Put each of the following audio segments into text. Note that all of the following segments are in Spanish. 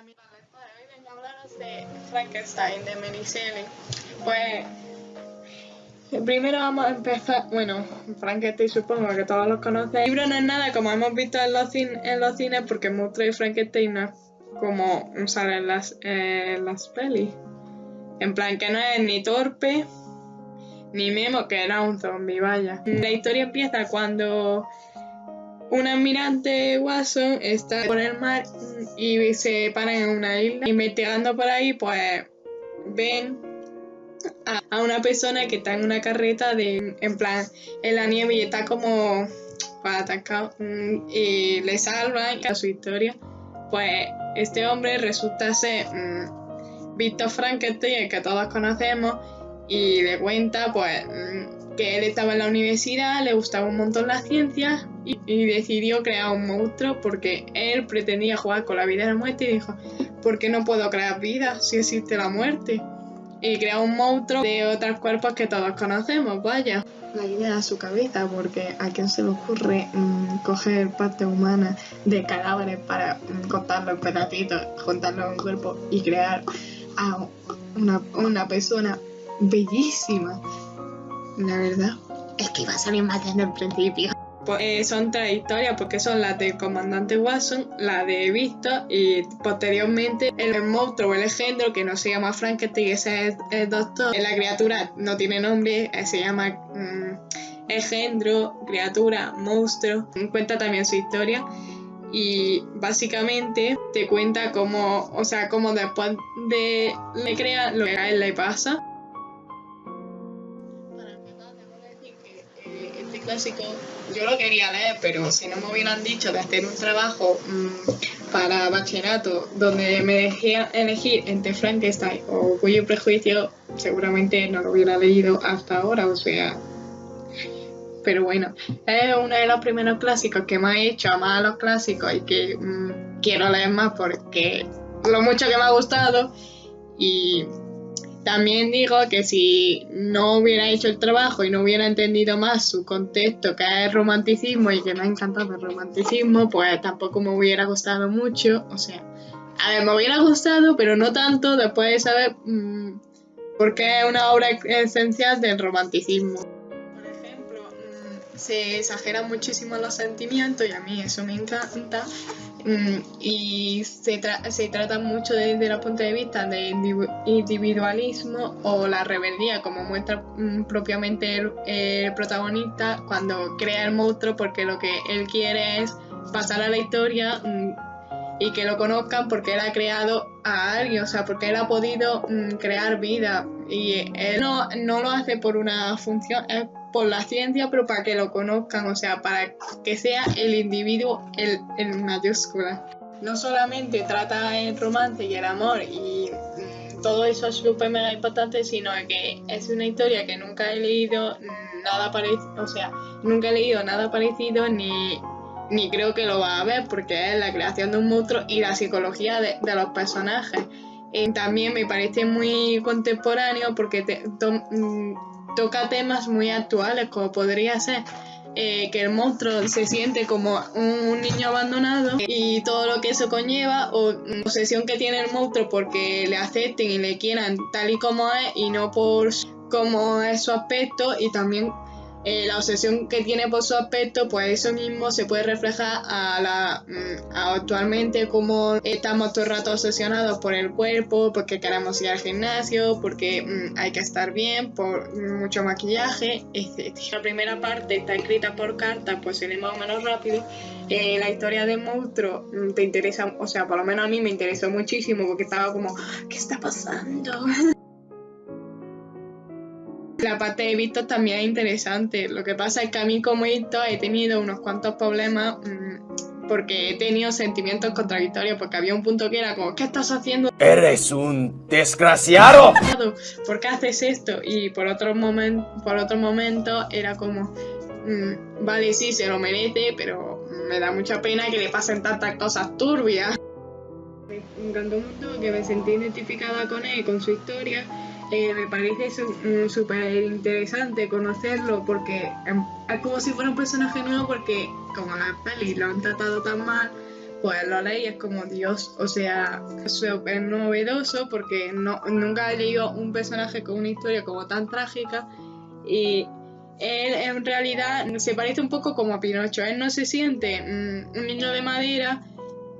Hoy vengo a hablaros de Frankenstein, de Mary Shelley. Pues primero vamos a empezar, bueno, Frankenstein supongo que todos los conocen. El libro no es nada como hemos visto en los, en los cines porque monstruo de Frankenstein no es como sale en las, en las pelis. En plan que no es ni torpe ni memo que era un zombie, vaya. La historia empieza cuando un almirante Watson está por el mar y se para en una isla. Investigando por ahí, pues ven a, una persona que está en una carreta de, en plan, en la nieve y está como para atacar mm, y le salvan a su historia. Pues este hombre resulta ser mm, Víctor Frankenstein, el que todos conocemos, y le cuenta pues que él estaba en la universidad, le gustaba un montón la ciencia y, decidió crear un monstruo porque él pretendía jugar con la vida y la muerte y dijo, ¿por qué no puedo crear vida si existe la muerte? Y creó un monstruo de otros cuerpos que todos conocemos, vaya. La idea a su cabeza, porque a quién se le ocurre mm, coger parte humana de cadáveres para mm, cortarlo en pedacitos, juntarlo en un cuerpo y crear a una persona bellísima. La verdad es que iba a salir más desde el principio. Pues, eh, son tres historias porque son las del comandante Watson, la de Victor y posteriormente el monstruo o el engendro que no se llama Frankenstein, ese es el doctor. La criatura no tiene nombre, eh, se llama mm, engendro, criatura, monstruo. Cuenta también su historia y básicamente te cuenta cómo, o sea, cómo después de le crea lo que a él le pasa. Clásico yo lo quería leer, pero si no me hubieran dicho de hacer un trabajo mmm, para bachillerato donde me dejé elegir entre Frankenstein o Cuyo Prejuicio, seguramente no lo hubiera leído hasta ahora, o sea... Pero bueno, es uno de los primeros clásicos que me ha hecho amar a los clásicos y que mmm, quiero leer más porque lo mucho que me ha gustado y también digo que si no hubiera hecho el trabajo y no hubiera entendido más su contexto, que es romanticismo y que me ha encantado el romanticismo, pues tampoco me hubiera gustado mucho. O sea, a ver, me hubiera gustado, pero no tanto después de saber mmm, por qué es una obra esencial del romanticismo. Se exageran muchísimo los sentimientos y a mí eso me encanta. Mm, y se, se, trata mucho desde el punto de vista del individualismo o la rebeldía, como muestra mm, propiamente el, protagonista cuando crea el monstruo, porque lo que él quiere es pasar a la historia mm, y que lo conozcan porque él ha creado a alguien, o sea, porque él ha podido crear vida y él no, no lo hace por una función, por la ciencia, pero para que lo conozcan, o sea, para que sea el individuo el, en mayúscula. No solamente trata el romance y el amor y mm, todo eso es súper mega importante, sino que es una historia que nunca he leído nada parecido, o sea, nunca he leído nada parecido ni, ni creo que lo va a ver porque es la creación de un monstruo y la psicología de, de los personajes. Y también me parece muy contemporáneo porque te, to, mm, toca temas muy actuales, como podría ser eh, que el monstruo se siente como un, niño abandonado y todo lo que eso conlleva, o la obsesión que tiene el monstruo porque le acepten y le quieran tal y como es y no por cómo es su aspecto, y también eh, la obsesión que tiene por su aspecto, pues eso mismo se puede reflejar a la mm, a actualmente como estamos todo el rato obsesionados por el cuerpo, porque queremos ir al gimnasio, porque mm, hay que estar bien, por mucho maquillaje, etc. La primera parte está escrita por carta, pues viene más o menos rápido. Eh, la historia del monstruo mm, te interesa, o sea, por lo menos a mí me interesó muchísimo porque estaba como, ¿qué está pasando? La parte de Víctor también es interesante. Lo que pasa es que a mí como Víctor he tenido unos cuantos problemas mmm, porque he tenido sentimientos contradictorios porque había un punto que era como, ¿qué estás haciendo? ¡Eres un desgraciado! ¿Por qué haces esto? Y por otro, momen por otro momento era como, mmm, vale, sí, se lo merece, pero me da mucha pena que le pasen tantas cosas turbias. Me encantó mucho que me sentí identificada con él, con su historia eh, me parece súper interesante conocerlo porque em, es como si fuera un personaje nuevo porque como la peli lo han tratado tan mal, pues lo leí es como Dios, o sea, súper novedoso porque no, nunca he leído un personaje con una historia como tan trágica y él en realidad se parece un poco como a Pinocho, él no se siente mm, un niño de madera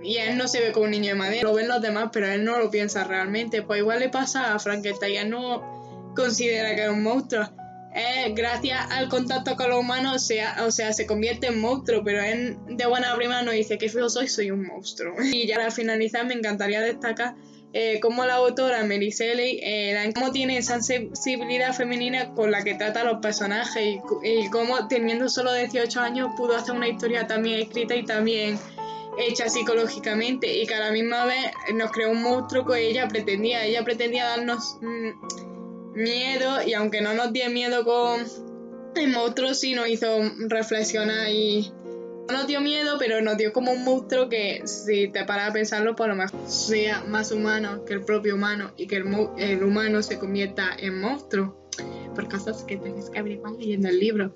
y él no se ve como un niño de madera, lo ven los demás, pero él no lo piensa realmente, pues igual le pasa a Frankenstein, él no considera que es un monstruo, eh, gracias al contacto con los humanos, sea, o sea, se convierte en monstruo, pero él de buena prima no dice que feo soy, soy un monstruo. Y ya para finalizar me encantaría destacar eh, cómo la autora Mary Shelley, eh, cómo tiene esa sensibilidad femenina con la que trata a los personajes y, y cómo teniendo solo 18 años pudo hacer una historia también escrita y también hecha psicológicamente y que a la misma vez nos creó un monstruo que ella pretendía. Ella pretendía darnos... Mm, miedo y aunque no nos dio miedo con el monstruo, sí nos hizo reflexionar y no nos dio miedo, pero nos dio como un monstruo que si te paras a pensarlo, por lo mejor sea más humano que el propio humano y que el, el humano se convierta en monstruo. Por cosas que tienes que averiguar leyendo el libro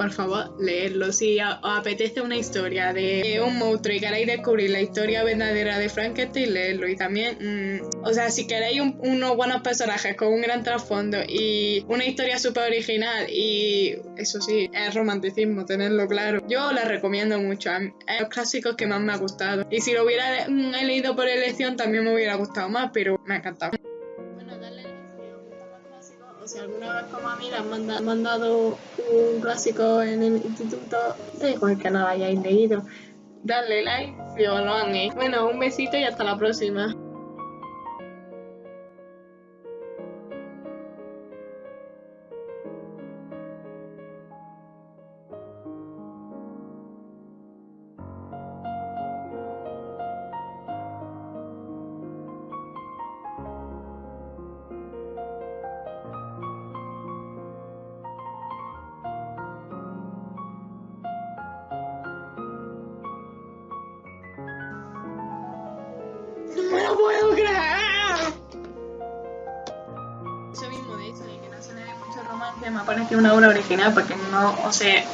por favor, leerlo. Si os apetece una historia de un monstruo y queréis descubrir la historia verdadera de Frankenstein, leerlo. Y también, mm, o sea, si queréis unos buenos personajes con un gran trasfondo y una historia súper original y eso sí, es romanticismo, tenerlo claro. Yo la recomiendo mucho. Es los clásicos que más me ha gustado. Y si lo hubiera mm, leído por elección también me hubiera gustado más, pero me ha encantado si alguna vez como a mí le han mandado, un clásico en el instituto, da igual que no lo hayáis leído. Dale like si os lo han. Bueno, un besito y hasta la próxima. Puedo creer! Eso mismo de que no se le dé mucho romance, me parece una obra original porque no, o sea...